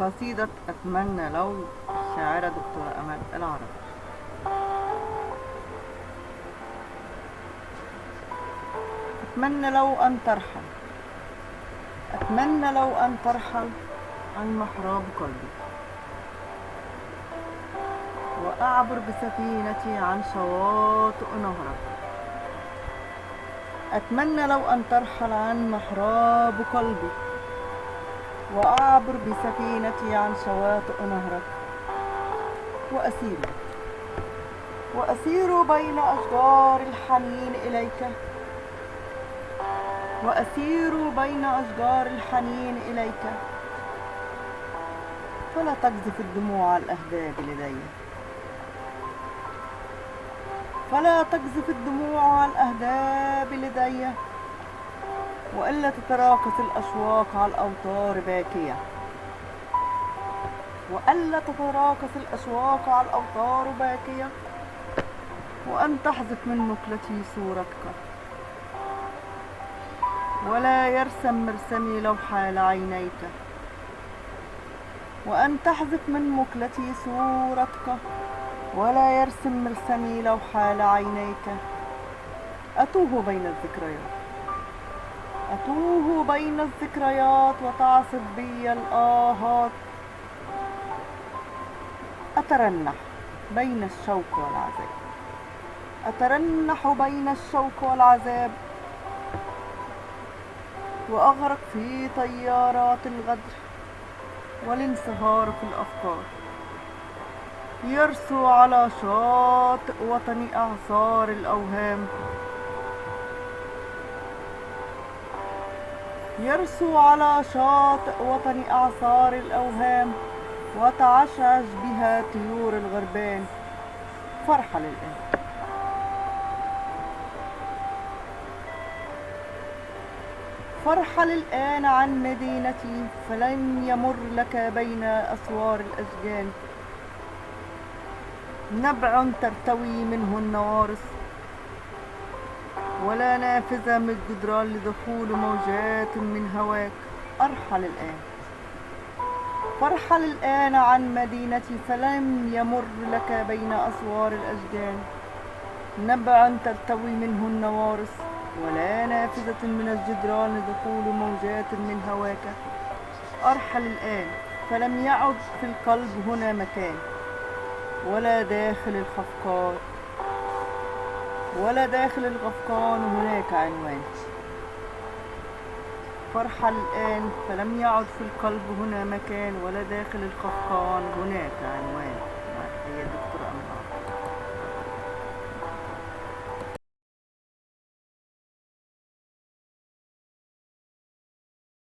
قصيدة أتمنى لو الشاعرة دكتورة أمل العرب أتمنى لو أن ترحل. أتمنى لو أن ترحل عن محراب قلبي. وأعبر بسفينتي عن شواطئ نهرك أتمنى لو أن ترحل عن محراب قلبي. وأعبر بسفينتي عن شواطئ نهرك. وأسير. وأسير بين أشجار الحنين إليك. وأسير بين أشجار الحنين إليك. فلا تقذف الدموع الأهداب لدي. فلا تقذف الدموع الأهداب لدي. وإلا تتراكس الأشواق على الأوتار باكية وألا تتراكس الأشواق على الأوتار باكية وأن تحذف من مقلتي صورتك. ولا يرسم مرسمي لو حال عينيك وأن تحذف من مقلتي صورتك. ولا يرسم مرسمي لو حال عينيك أتوه بين الذكريات. أتوه بين الذكريات وتعصف بي الآهات. أترنح بين الشوق والعذاب. أترنح بين الشوق والعذاب. وأغرق في طيارات الغدر والانصهار في الأفكار. يرسو على شاطئ وطني أعصار الأوهام. يرسو على شاطئ وطني أعصار الأوهام وتعشعش بها طيور الغربان. فرحة للآن فارحل الآن عن مدينتي فلن يمر لك بين أسوار الأشجان. نبع ترتوي منه النوارس ولا نافذة من الجدران لدخول موجات من هواك. أرحل الآن. فارحل الآن عن مدينتي فلن يمر لك بين أسوار الأشجان نبع ترتوي منه النوارس ولا نافذة من الجدران لدخول موجات من هواك. أرحل الآن. فلم يعد في القلب هنا مكان ولا داخل الخفقان. ولا داخل الغفقان هناك عنوان. فارحل الآن فلم يعد في القلب هنا مكان ولا داخل الخفقان هناك عنوان.